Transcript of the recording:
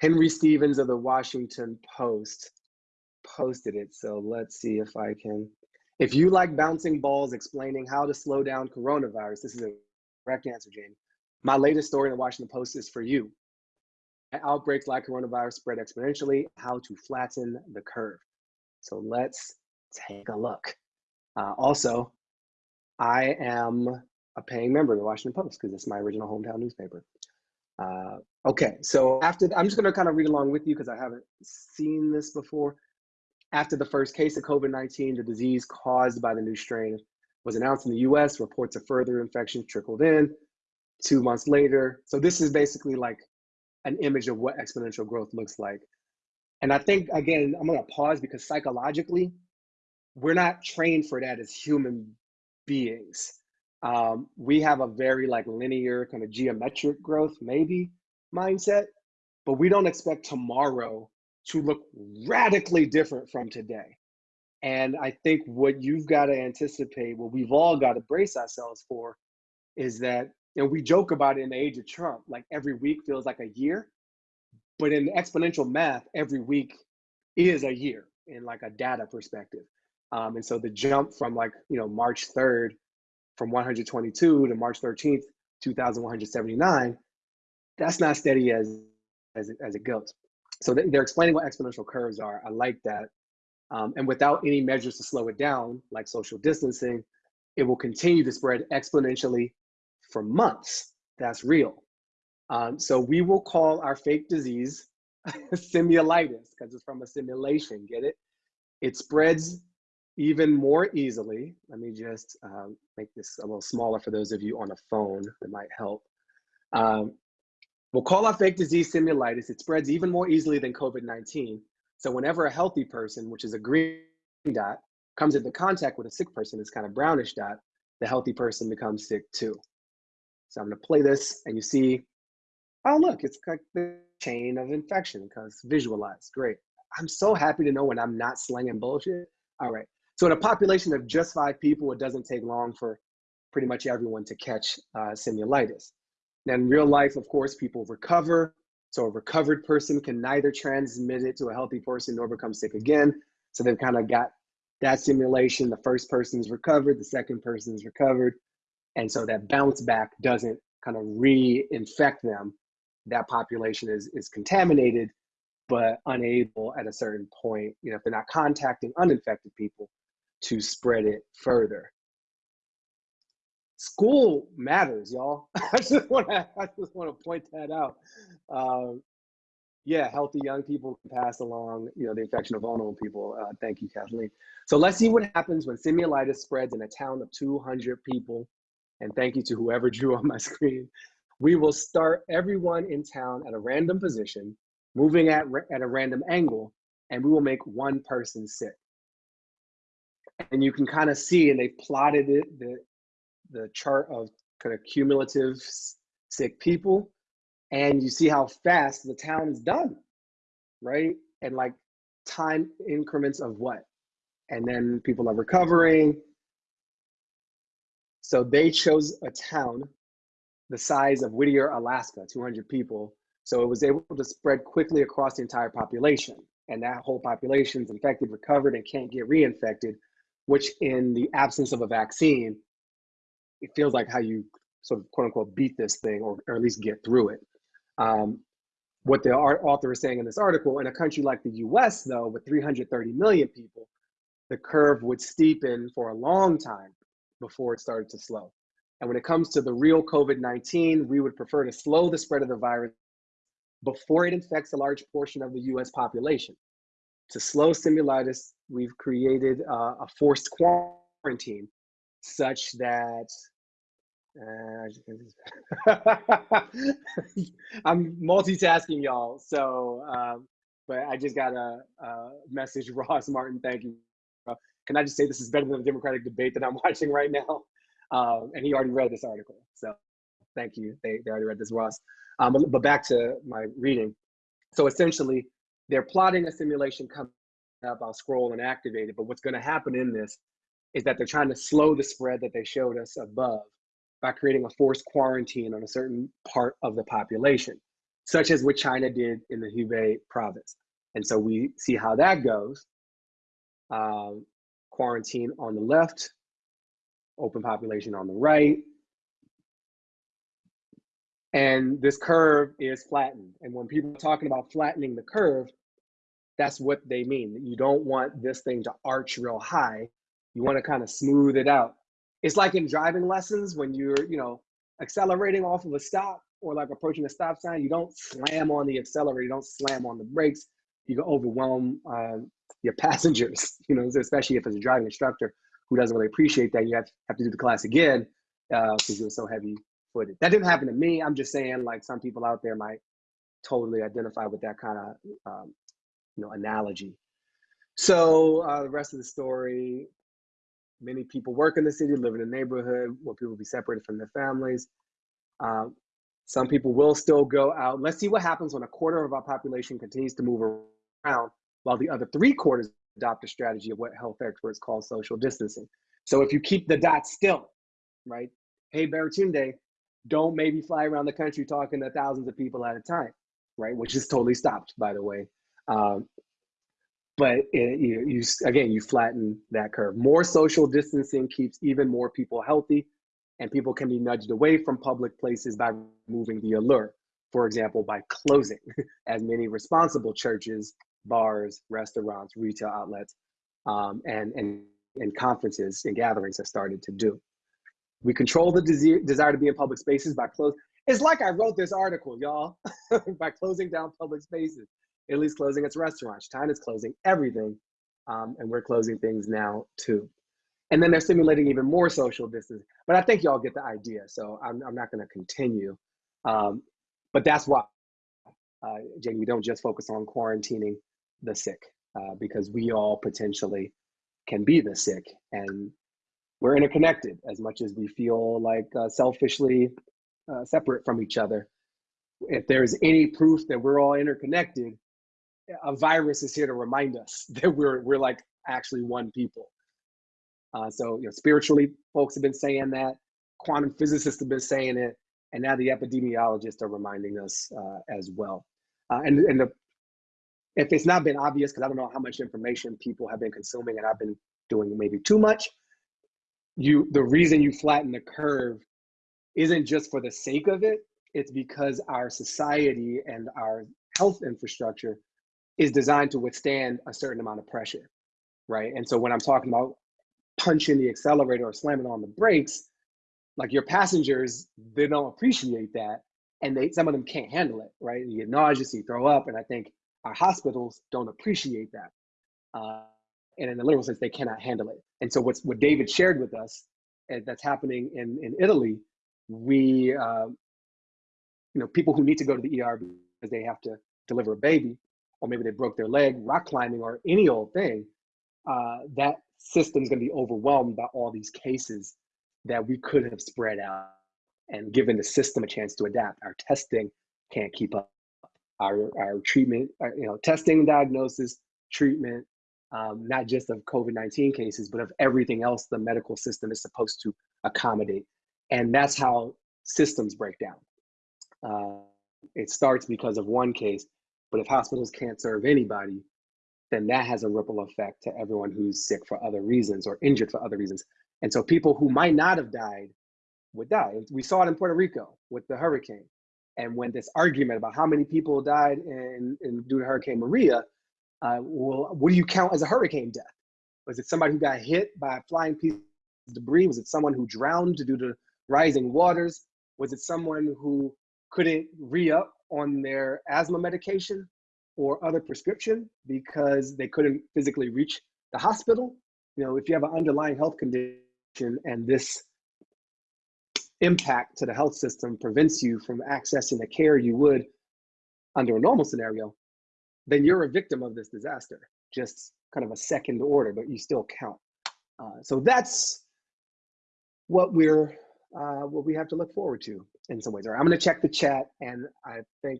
Henry Stevens of the Washington Post posted it. So let's see if I can. If you like bouncing balls explaining how to slow down coronavirus, this is a correct answer, Jane. My latest story in the Washington Post is for you. Outbreaks like coronavirus spread exponentially, how to flatten the curve. So let's take a look. Uh, also, I am a paying member of the Washington Post because it's my original hometown newspaper. Uh, okay, so after I'm just going to kind of read along with you because I haven't seen this before. After the first case of COVID-19, the disease caused by the new strain was announced in the U.S. Reports of further infections trickled in. Two months later, so this is basically like an image of what exponential growth looks like. And I think again, I'm to pause because psychologically, we're not trained for that as human beings. Um, we have a very like linear kind of geometric growth, maybe mindset, but we don't expect tomorrow to look radically different from today. And I think what you've got to anticipate, what we've all got to brace ourselves for, is that you know we joke about it in the age of Trump, like every week feels like a year, but in exponential math, every week is a year in like a data perspective. Um, and so the jump from like, you know, March 3rd from 122 to March 13th, 2179, that's not steady as, as, it, as it goes. So they're explaining what exponential curves are. I like that. Um, and without any measures to slow it down, like social distancing, it will continue to spread exponentially for months. That's real. Um, so we will call our fake disease simulitis because it's from a simulation, get it? It spreads even more easily. Let me just um, make this a little smaller for those of you on a phone that might help. Um, we'll call our fake disease simulitis. It spreads even more easily than COVID-19. So whenever a healthy person, which is a green dot, comes into contact with a sick person, this kind of brownish dot, the healthy person becomes sick too. So I'm gonna play this and you see, oh look, it's like the chain of infection because visualized, great. I'm so happy to know when I'm not slinging bullshit. All right, so in a population of just five people, it doesn't take long for pretty much everyone to catch uh, simulitis. Now in real life, of course, people recover. So a recovered person can neither transmit it to a healthy person nor become sick again. So they've kind of got that simulation. The first person's recovered, the second person's recovered. And so that bounce back doesn't kind of re-infect them. That population is, is contaminated, but unable at a certain point, you know, if they're not contacting uninfected people, to spread it further. School matters, y'all. I just want to I just want to point that out. Um, yeah, healthy young people can pass along, you know, the infection of vulnerable people. Uh, thank you, Kathleen. So let's see what happens when simulitis spreads in a town of 200 people. And thank you to whoever drew on my screen. We will start everyone in town at a random position, moving at, at a random angle, and we will make one person sick and you can kind of see, and they plotted it, the, the chart of kind of cumulative sick people, and you see how fast the town is done, right? And like time increments of what? And then people are recovering. So they chose a town the size of Whittier, Alaska, 200 people. So it was able to spread quickly across the entire population. And that whole population is infected, recovered, and can't get reinfected which in the absence of a vaccine, it feels like how you sort of quote unquote beat this thing or, or at least get through it. Um, what the author is saying in this article, in a country like the US though, with 330 million people, the curve would steepen for a long time before it started to slow. And when it comes to the real COVID-19, we would prefer to slow the spread of the virus before it infects a large portion of the US population. To slow simulitis, we've created uh, a forced quarantine such that uh, I'm multitasking, y'all. So, um, but I just got a, a, message, Ross Martin. Thank you. Uh, can I just say this is better than the Democratic debate that I'm watching right now? Um, and he already read this article. So, thank you. They, they already read this, Ross. Um, but back to my reading. So essentially, they're plotting a simulation coming up. I'll scroll and activate it. But what's going to happen in this is that they're trying to slow the spread that they showed us above by creating a forced quarantine on a certain part of the population. such as what China did in the Hubei province. And so we see how that goes. Um, quarantine on the left, open population on the right. And this curve is flattened. And when people are talking about flattening the curve, that's what they mean. You don't want this thing to arch real high. You want to kind of smooth it out. It's like in driving lessons when you're, you know, accelerating off of a stop or like approaching a stop sign, you don't slam on the accelerator, you don't slam on the brakes. You can overwhelm uh, your passengers, you know, especially if it's a driving instructor who doesn't really appreciate that. You have, have to do the class again because uh, you're so heavy footed. That didn't happen to me. I'm just saying, like, some people out there might totally identify with that kind of, um, you know, analogy. So uh, the rest of the story, many people work in the city, live in a neighborhood where people be separated from their families. Um, some people will still go out. Let's see what happens when a quarter of our population continues to move around while the other three quarters adopt a strategy of what health experts call social distancing. So if you keep the dots still, right? Hey, Baratunde, don't maybe fly around the country talking to thousands of people at a time, right? Which is totally stopped, by the way. Um, but it, you, you, again, you flatten that curve. More social distancing keeps even more people healthy, and people can be nudged away from public places by removing the allure. For example, by closing as many responsible churches bars, restaurants, retail outlets, um, and, and, and conferences and gatherings have started to do. We control the desire, desire to be in public spaces by closing. It's like I wrote this article, y'all, by closing down public spaces. Italy's closing its restaurants. China's closing everything. Um, and we're closing things now too. And then they're simulating even more social distance. But I think y'all get the idea. So I'm, I'm not going to continue. Um, but that's why, uh, we don't just focus on quarantining the sick uh, because we all potentially can be the sick and we're interconnected as much as we feel like uh, selfishly uh, separate from each other. If there's any proof that we're all interconnected, a virus is here to remind us that we're, we're like actually one people. Uh, so, you know, spiritually, folks have been saying that, quantum physicists have been saying it, and now the epidemiologists are reminding us uh, as well. Uh, and, and the if it's not been obvious, because I don't know how much information people have been consuming and I've been doing maybe too much, you the reason you flatten the curve isn't just for the sake of it, it's because our society and our health infrastructure is designed to withstand a certain amount of pressure, right? And so when I'm talking about punching the accelerator or slamming on the brakes, like your passengers, they don't appreciate that. And they some of them can't handle it, right? You get nauseous, you throw up. And I think our hospitals don't appreciate that. Uh, and in the literal sense, they cannot handle it. And so what's what David shared with us uh, that's happening in, in Italy, we, uh, you know, people who need to go to the ER because they have to deliver a baby, or maybe they broke their leg, rock climbing, or any old thing, uh, that system's gonna be overwhelmed by all these cases that we could have spread out and given the system a chance to adapt. Our testing can't keep up our, our treatment, our, uh, you know, testing, diagnosis, treatment, um, not just of COVID-19 cases, but of everything else the medical system is supposed to accommodate. And that's how systems break down. Uh, it starts because of one case, but if hospitals can't serve anybody, then that has a ripple effect to everyone who's sick for other reasons or injured for other reasons. And so people who might not have died would die. We saw it in Puerto Rico with the hurricane. And when this argument about how many people died in, in due to Hurricane Maria, uh, well, what do you count as a hurricane death? Was it somebody who got hit by a flying piece of debris? Was it someone who drowned due to rising waters? Was it someone who couldn't re-up on their asthma medication or other prescription because they couldn't physically reach the hospital? You know, if you have an underlying health condition and this impact to the health system prevents you from accessing the care you would under a normal scenario, then you're a victim of this disaster, just kind of a second order, but you still count. Uh, so that's what we're uh, what we have to look forward to in some ways. Right, I'm going to check the chat, and I think